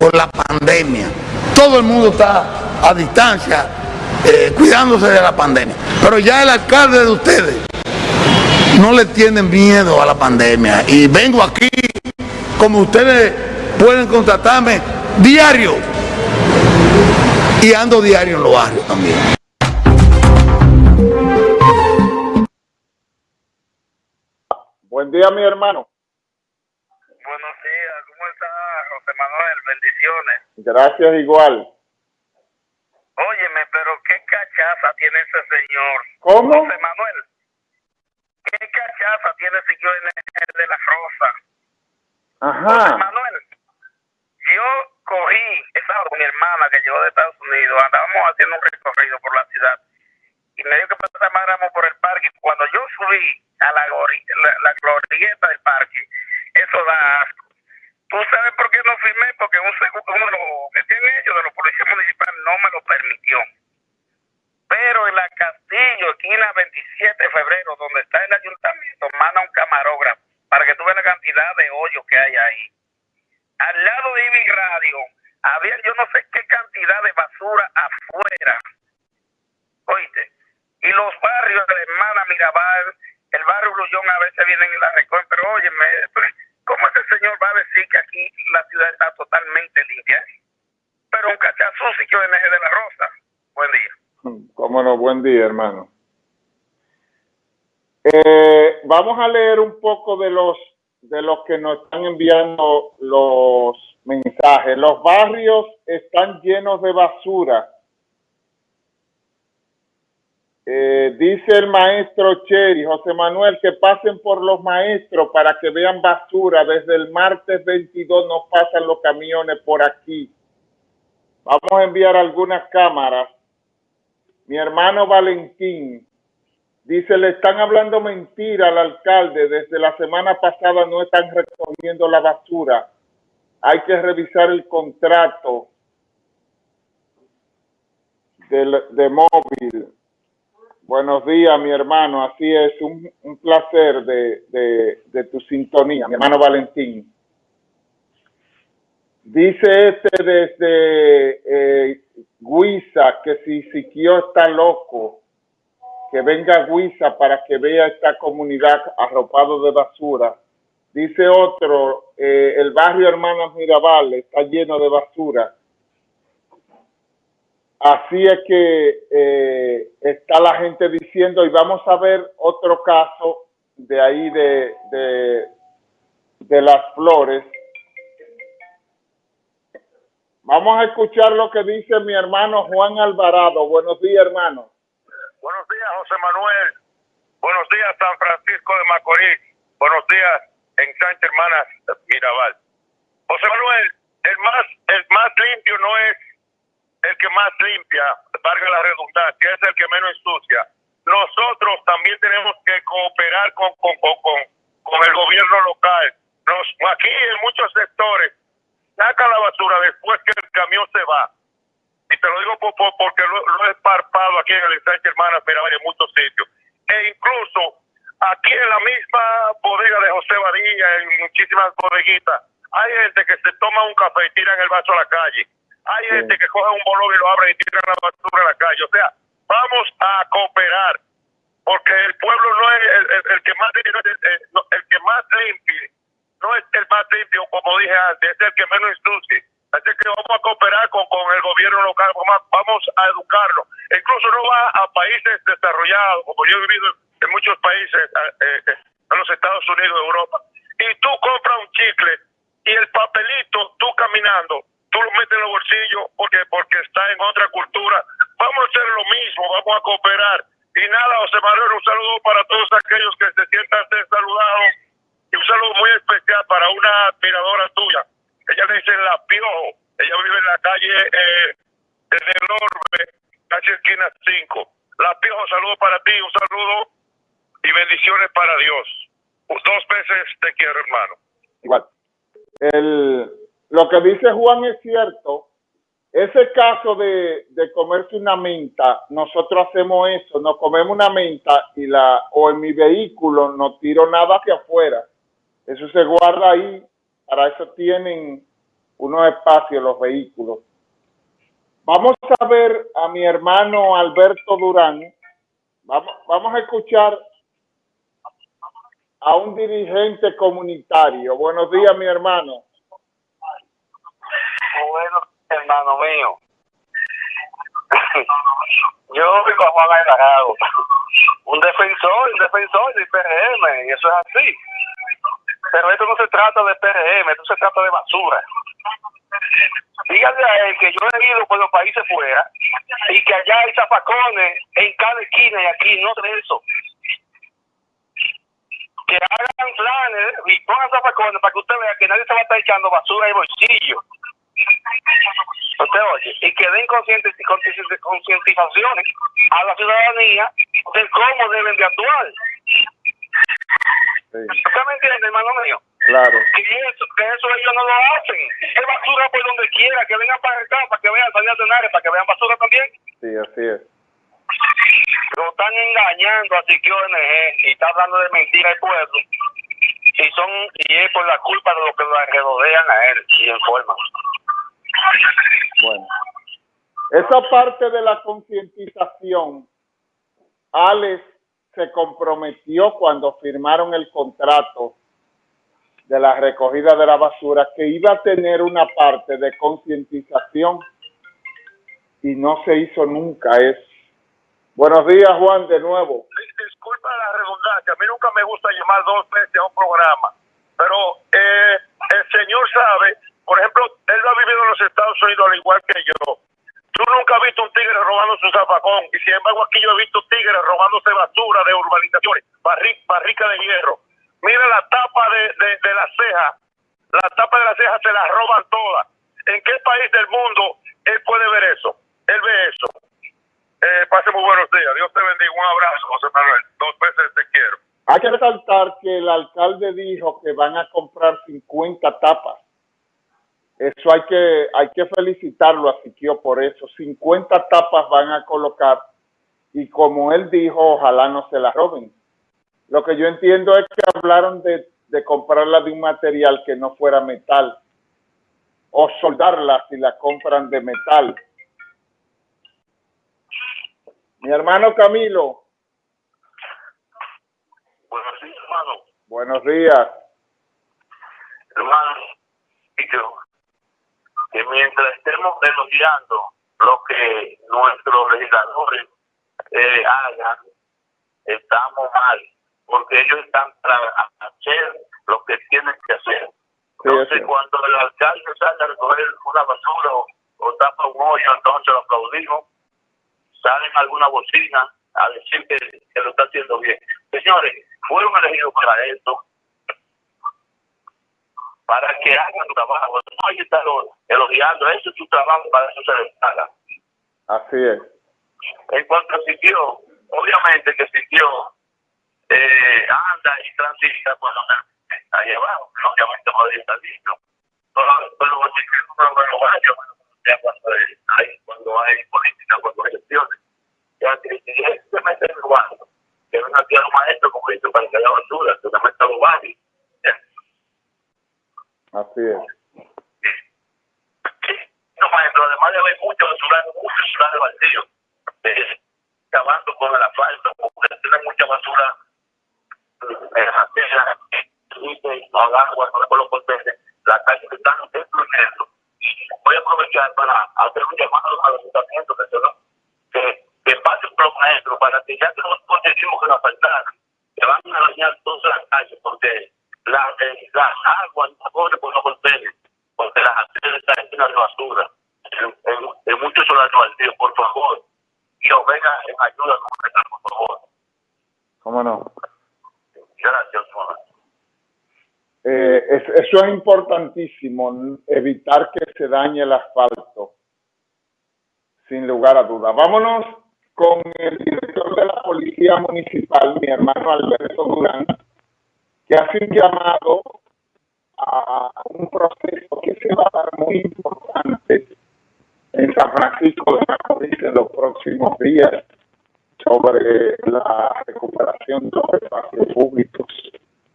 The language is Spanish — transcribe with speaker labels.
Speaker 1: por la pandemia. Todo el mundo está a distancia, eh, cuidándose de la pandemia. Pero ya el alcalde de ustedes no le tiene miedo a la pandemia. Y vengo aquí, como ustedes pueden contratarme, diario. Y ando diario en los barrios también.
Speaker 2: Buen día, mi hermano.
Speaker 3: Buenos días, ¿cómo está José Manuel? Bendiciones.
Speaker 2: Gracias igual.
Speaker 3: Óyeme, pero qué cachaza tiene ese señor.
Speaker 2: ¿Cómo?
Speaker 3: José Manuel, qué cachaza tiene ese señor en el de la Rosa. José
Speaker 2: Ajá.
Speaker 3: Manuel, yo cogí esa con mi hermana que llegó de Estados Unidos, andábamos haciendo un recorrido por la ciudad y me dijo que pasáramos por el parque. Cuando yo subí a la, la, la glorieta del parque, eso da asco. ¿Tú sabes por qué no firmé? Porque un segu- uno de los que tienen ellos de los policías municipales no me lo permitió. Pero en la Castillo, esquina 27 de febrero, donde está el ayuntamiento, manda un camarógrafo para que tú veas la cantidad de hoyos que hay ahí. Al lado de Ibi Radio, había yo no sé qué cantidad de basura afuera. Oíste. Y los barrios de la hermana Mirabal, el barrio Grullón a veces vienen y la recogen, pero óyeme, ¿cómo ese señor va a decir que aquí la ciudad está totalmente limpia? Pero un cachazo sí que ONG de la Rosa. Buen día.
Speaker 2: Cómo no, buen día, hermano. Eh, vamos a leer un poco de los de los que nos están enviando los mensajes. Los barrios están llenos de basura. Eh, dice el maestro Cheri, José Manuel, que pasen por los maestros para que vean basura. Desde el martes 22 no pasan los camiones por aquí. Vamos a enviar algunas cámaras. Mi hermano Valentín dice, le están hablando mentira al alcalde. Desde la semana pasada no están recogiendo la basura. Hay que revisar el contrato de móvil. Buenos días, mi hermano. Así es, un, placer de, de, tu sintonía, mi hermano Valentín. Dice este desde eh, Guisa que si Siquio está loco, que venga Guisa para que vea esta comunidad arropado de basura. Dice otro, eh, el barrio Hermanas Mirabal está lleno de basura. Así es que eh, está la gente diciendo, y vamos a ver otro caso de ahí de, de, de las flores. Vamos a escuchar lo que dice mi hermano Juan Alvarado. Buenos días, hermano.
Speaker 3: Buenos días, José Manuel. Buenos días, San Francisco de Macorís. Buenos días, en Sánchez Hermanas Mirabal. José Manuel, el más, el más limpio no es el que más limpia, valga la redundancia, es el que menos ensucia. Nosotros también tenemos que cooperar con, con, con, con, el gobierno local. Nos, aquí en muchos sectores saca la basura después que el camión se va. Y te lo digo por, por- porque lo, he parpado aquí en el ensanche Hermanas Mirabal en muchos sitios. E incluso aquí en la misma bodega de José Badilla, en muchísimas bodeguitas, hay gente que se toma un café y tiran el vaso a la calle. Hay
Speaker 2: Sí.
Speaker 3: gente que coge un bolón y lo abre y tiran la basura a la calle. O sea, vamos a cooperar porque el pueblo no es el, el- el que más es el, que más limpie, no es el más limpio, como dije antes, es el que menos ensucie. Así que vamos a cooperar con, con el gobierno local, vamos a, educarlo. Incluso no va a países desarrollados, como yo he vivido en muchos países, eh, eh, en los Estados Unidos, Europa, y tú compras un chicle y el papelito, tú caminando, tú lo metes en los bolsillos porque, porque está en otra cultura. Vamos a hacer lo mismo, vamos a cooperar. Y nada, José Manuel, un saludo para todos aquellos que se sientan saludados y un saludo muy especial para una admiradora tuya. Ella le dice La Piojo, ella vive en la calle eh, desde el Orbe, calle esquina 5. La Piojo, saludo para ti, un saludo y bendiciones para Dios. Dos veces te quiero, hermano.
Speaker 2: Igual. El, lo que dice Juan es cierto. Ese caso de, de comerse una menta, nosotros hacemos eso, nos comemos una menta y la, o en mi vehículo no tiro nada hacia afuera. Eso se guarda ahí, para eso tienen unos espacios los vehículos. Vamos a ver a mi hermano Alberto Durán. Vamos, vamos a escuchar a un dirigente comunitario. Buenos días, mi hermano.
Speaker 4: Bueno, hermano mío. Yo vivo a Juan Alvarado, un defensor, un defensor del PRM, y eso es así. Pero esto no se trata de PRM, esto se trata de basura. Díganle a él que yo he ido por los países fuera y que allá hay zapacones en cada esquina y aquí no de eso. Que hagan planes y pongan zapacones para que usted vea que nadie se va a estar echando basura en el bolsillo. Usted oye, y que den concientizaciones a la ciudadanía de cómo deben de actuar. ¿Usted me entiende, hermano mío?
Speaker 2: Claro.
Speaker 4: Que eso, que eso ellos no lo hacen. Es basura por donde quiera, que vengan para acá, para que vean salir de para que vean basura también.
Speaker 2: Sí, así es.
Speaker 4: Lo están engañando así que ONG y está hablando de mentira al pueblo. Y son y es por la culpa de lo que lo rodean a él y informan.
Speaker 2: Bueno, esa parte de la concientización, Alex se comprometió cuando firmaron el contrato de la recogida de la basura que iba a tener una parte de concientización y no se hizo nunca eso. Buenos días, Juan, de nuevo.
Speaker 3: Disculpa la redundancia, a mí nunca me gusta llamar dos veces a un programa, pero eh, el señor sabe por ejemplo, él lo ha vivido en los Estados Unidos al igual que yo. Tú nunca has visto un tigre robando su zapacón y sin embargo aquí yo he visto tigres robándose basura de urbanizaciones, barrica de hierro. Mira la tapa de, de, la ceja, la tapa de la ceja se la roban todas. ¿En qué país del mundo él puede ver eso? Él ve eso. Eh, pase muy buenos días. Dios te bendiga. Un abrazo, José Manuel. Dos veces te quiero.
Speaker 2: Hay que resaltar que el alcalde dijo que van a comprar 50 tapas eso hay que, hay que felicitarlo a Siquio por eso. 50 tapas van a colocar y como él dijo, ojalá no se las roben. Lo que yo entiendo es que hablaron de, de comprarla de un material que no fuera metal o soldarla si la compran de metal. Mi hermano Camilo.
Speaker 4: Buenos días, hermano.
Speaker 2: Buenos días.
Speaker 4: Hermano, que mientras estemos elogiando lo que nuestros legisladores eh, hagan, estamos mal, porque ellos están para hacer lo que tienen que hacer. Entonces, cuando el alcalde sale a recoger una basura o, tapa un hoyo, entonces lo aplaudimos, salen alguna bocina a decir que, que lo está haciendo bien. Señores, fueron elegidos para esto, para que hagan su trabajo. No hay que estar elogiando, eso es su trabajo, para eso se les paga.
Speaker 2: Así es.
Speaker 4: En cuanto a sitio, obviamente que sitio eh, anda y transita por donde está abajo, obviamente podría estar listo. Pero, pero no lo vaya cuando hay, cuando hay política, cuando hay elecciones. Ya que si se mete en el barrio, que a los maestros, como dice, para que haya basura, que a los barrios
Speaker 2: Así es.
Speaker 4: No, maestro, además de haber mucho basura, mucho basura de vacío, eh, acabando con el asfalto, porque tiene mucha basura en la tierra, al agua, con los potentes, la calle que están destruyendo. Voy a aprovechar para hacer un llamado a los ayuntamientos que, que pasen por los maestros para que ya que nos conseguimos que nos faltaran, que van a dañar todas las calles, porque la, eh, las aguas no corren por los contenes, porque las arterias están llenas de basura. En, en, en muchos solares baldíos, por favor, y venga en ayuda por favor.
Speaker 2: ¿Cómo no?
Speaker 4: Gracias, Juan.
Speaker 2: Eh, eso es importantísimo, evitar que se dañe el asfalto, sin lugar a dudas. Vámonos con el director de la Policía Municipal, mi hermano Alberto Durán que hace un llamado a un proceso que se va a dar muy importante en San Francisco de Macorís en los próximos días sobre la recuperación de los espacios públicos